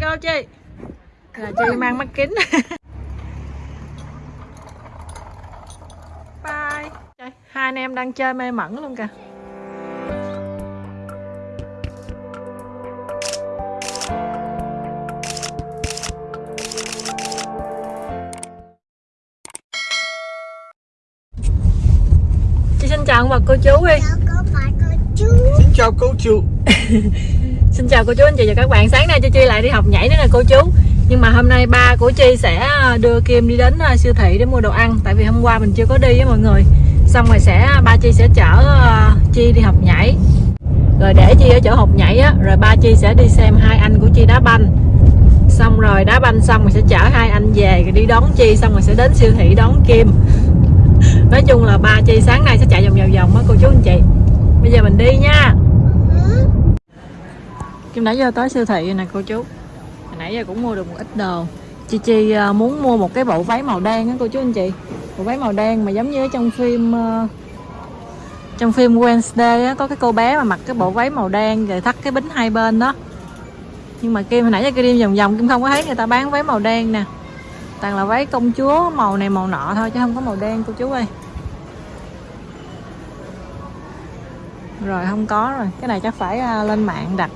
go chị. Là chị mang mắt kính. Bye. Trời, hai anh em đang chơi mê mẩn luôn kìa. Chị xin chào ông bà cô chú đi. Chào cô bà cô chú. Xin chào cô chú Xin chào cô chú anh chị và các bạn. Sáng nay cho Chi lại đi học nhảy nữa nè, cô chú. Nhưng mà hôm nay ba của Chi sẽ à, đưa Kim đi đến à, siêu thị để mua đồ ăn. Tại vì hôm qua mình chưa có đi với mọi người. Xong rồi sẽ à, ba Chi sẽ chở Chi đi học nhảy. Rồi để Chi ở chỗ học nhảy á, Rồi ba Chi sẽ đi xem hai anh của Chi đá banh. Xong rồi đá banh xong rồi sẽ chở hai anh về rồi đi đón Chi, Xong rồi sẽ đến siêu thị đón Kim. Nói chung là ba Chi sáng nay sẽ chạy vòng vòng vòng á cô chú anh chị Bây giờ mình đi nha Kim nãy giờ tới siêu thị rồi nè, cô chú. Hồi nãy giờ cũng mua được một ít đồ. Chị Chi à, muốn mua một cái bộ váy màu đen á, cô chú anh chị. Bộ váy màu đen mà giống như ở trong phim à, Trong phim Wednesday á, Có cái cô bé mà mặc cái bộ váy màu đen Rồi thắt cái bính hai bên đó. Nhưng mà Kim, hồi nãy giờ Kim đi vòng vòng, Kim không có thấy người ta bán váy màu đen nè. Toàn là váy công chúa, màu này màu nọ thôi Chứ không có màu đen, cô chú ơi. Rồi, không có rồi. Cái này chắc phải à, lên mạng đặt.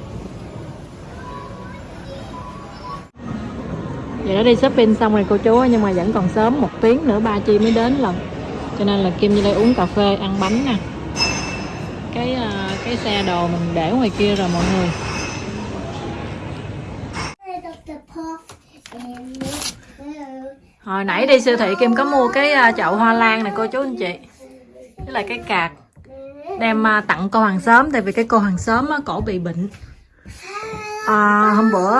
Vậy đó đi shopping xong rồi cô chú nhưng mà vẫn còn sớm một tiếng nữa ba Chi mới đến lần. Cho nên là Kim như đây uống cà phê ăn bánh nè cái ờ, cái xe đồ mình để ngoài kia rồi mọi người. Hồi nãy đi siêu thị Kim có mua cái ờ, chậu hoa lan này cô chú anh chị. Với lại cái cạc. Đem ờ, tặng cô hàng xóm tại vì cái cô hàng xóm cổ bị bệnh. À, hôm bữa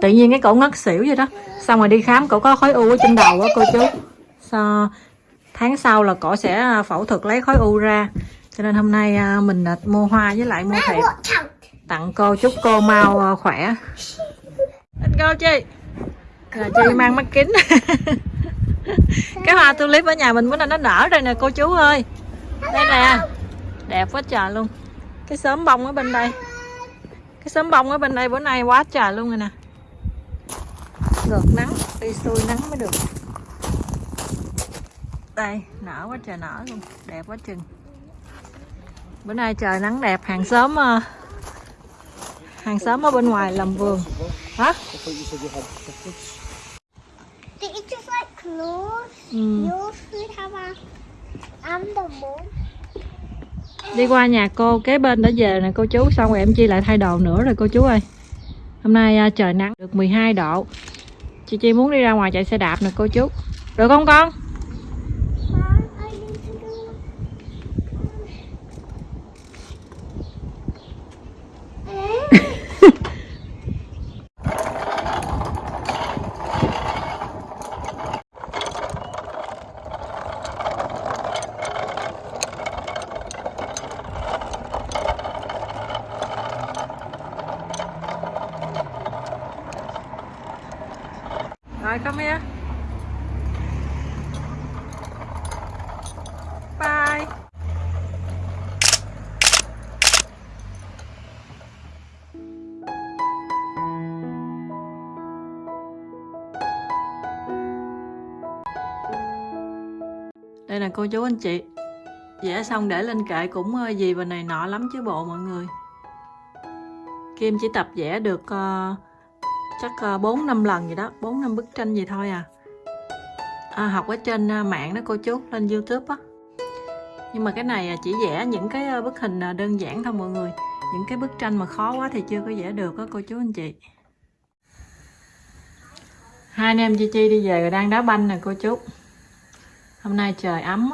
tự nhiên cái cổ ngất xỉu vậy đó. Xong rồi đi khám cổ có khối u ở trên đầu á cô chú. Sau, tháng sau là cổ sẽ à, phẫu thuật lấy khối u ra. Cho nên hôm nay à, mình à, mua hoa với lại mua thiệp tặng cô chúc cô mau khỏe. Anh cô chị là chị mang mắt kính. Cái hoa tulip ở nhà mình bữa nay nó nở rồi nè cô chú ơi. Đây nè. Đẹp quá trời luôn. Cái sớm bông ở bên đây. Cái sớm bông ở bên đây bữa nay quá trời luôn rồi nè ngược nắng. Đi xuôi nắng mới được. Đây nở quá trời nở luôn. Đẹp quá chừng. Bữa nay trời nắng đẹp hàng xóm ờ, hàng xóm ở bên ngoài làm vườn. Hả? Ừ. Đi qua nhà cô kế bên đã về nè cô chú. Xong rồi em chi lại thay đồ nữa rồi cô chú ơi. Hôm nay à, trời nắng. Được 12 độ chị chi muốn đi ra ngoài chạy xe đạp nè, cô chú. Được không con? Rồi come here. Bye. Đây là cô chú anh chị. Vẽ xong để lên kệ cũng ờ, gì và này nọ lắm chứ bộ mọi người. Kim chỉ tập vẽ được ờ, chắc ờ, bốn 4 năm lần gì đó. 4 năm bức tranh gì thôi à, à học ở trên ờ, mạng đó cô chú lên youtube á. Nhưng mà cái này ờ, chỉ vẽ những cái bức hình đơn giản thôi mọi người. Những cái bức tranh mà khó quá thì chưa có vẽ được á cô chú anh chị. Hai anh em Chi Chi đi về rồi đang đá banh nè cô chú. Hôm nay trời ấm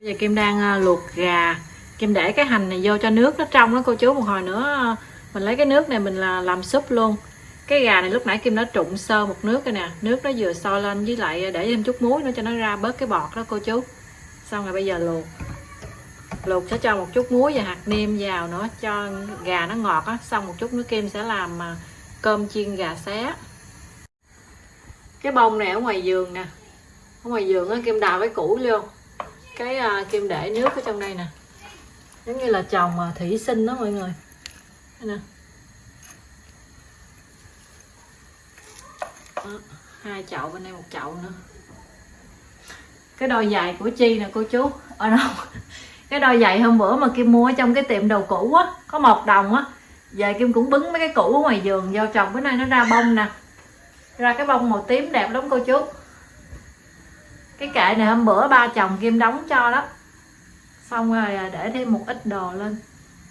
bây giờ Kim đang luộc gà. Kim để cái hành này vô cho nước nó trong đó cô chú. Một hồi nữa mình lấy cái nước này mình là làm súp luôn cái gà này lúc nãy Kim nó trụng sơ một nước rồi nè. Nước nó vừa sôi lên với lại để thêm chút muối nữa cho nó ra bớt cái bọt đó cô chú. Xong rồi bây giờ luộc. Luộc sẽ cho một chút muối và hạt nêm vào nữa cho gà nó ngọt á. Xong một chút nữa Kim sẽ làm à, cơm chiên gà xé. Cái bông này ở ngoài giường nè. Ở ngoài giường á Kim đào cái củ luôn. Cái à, Kim để nước ở trong đây nè. Giống như là trồng à, thủy sinh đó mọi người. Đây nè. Đó, hai chậu bên đây một chậu nữa. Cái đôi giày của chi nè cô chú. Ở đâu? Cái đôi giày hôm bữa mà kim mua ở trong cái tiệm đồ cũ á có một đồng á. Về kim cũng bứng mấy cái cũ ở ngoài giường vô trồng bữa nay nó ra bông nè. Ra cái bông màu tím đẹp lắm cô chú. Cái kệ này hôm bữa ba chồng kim đóng cho đó. Xong rồi à, để thêm một ít đồ lên.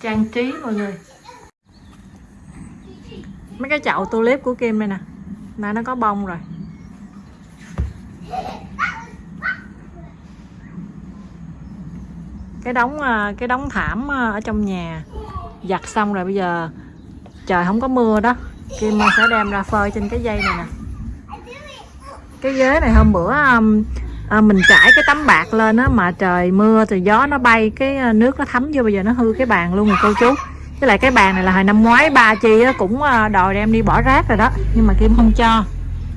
Trang trí mọi người. Mấy cái chậu tulip của kim đây nè nãy nó có bông rồi. Cái đống à, cái đống thảm à, ở trong nhà giặt xong rồi bây giờ trời không có mưa đó. Kim sẽ đem ra phơi trên cái dây này nè. Cái ghế này hôm bữa à, à mình trải cái tấm bạc lên á mà trời mưa thì gió nó bay cái nước nó thấm vô bây giờ nó hư cái bàn luôn rồi cô chú với lại cái bàn này là hồi năm ngoái ba chi á, cũng ờ, đòi đem đi bỏ rác rồi đó. Nhưng mà kim không cho.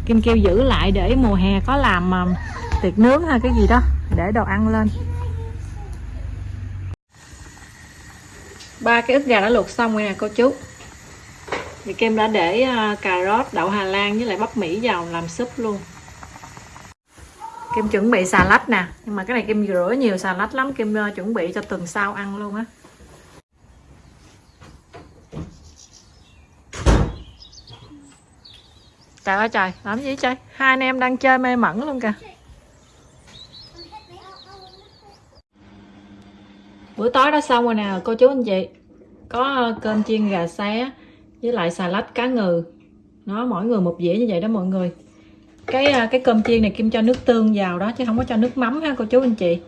Kim kêu giữ lại để mùa hè có làm à, tiệc nướng hay cái gì đó để đồ ăn lên. Ba cái ức gà đã luộc xong rồi nè cô chú. Thì Kim đã để ờ, cà rốt, đậu Hà Lan với lại bắp Mỹ vào làm súp luôn. Kim chuẩn bị xà lách nè. Nhưng mà cái này Kim rửa nhiều xà lách lắm. Kim chuẩn bị cho tuần sau ăn luôn á. Trời ơi trời, làm gì chơi Hai anh em đang chơi mê mẩn luôn kìa. Bữa tối đã xong rồi nè cô chú anh chị. Có ờ, cơm chiên gà xé Với lại xà lách cá ngừ. Nó mỗi người một dĩa như vậy đó mọi người. Cái ờ, cái cơm chiên này Kim cho nước tương vào đó chứ không có cho nước mắm ha cô chú anh chị.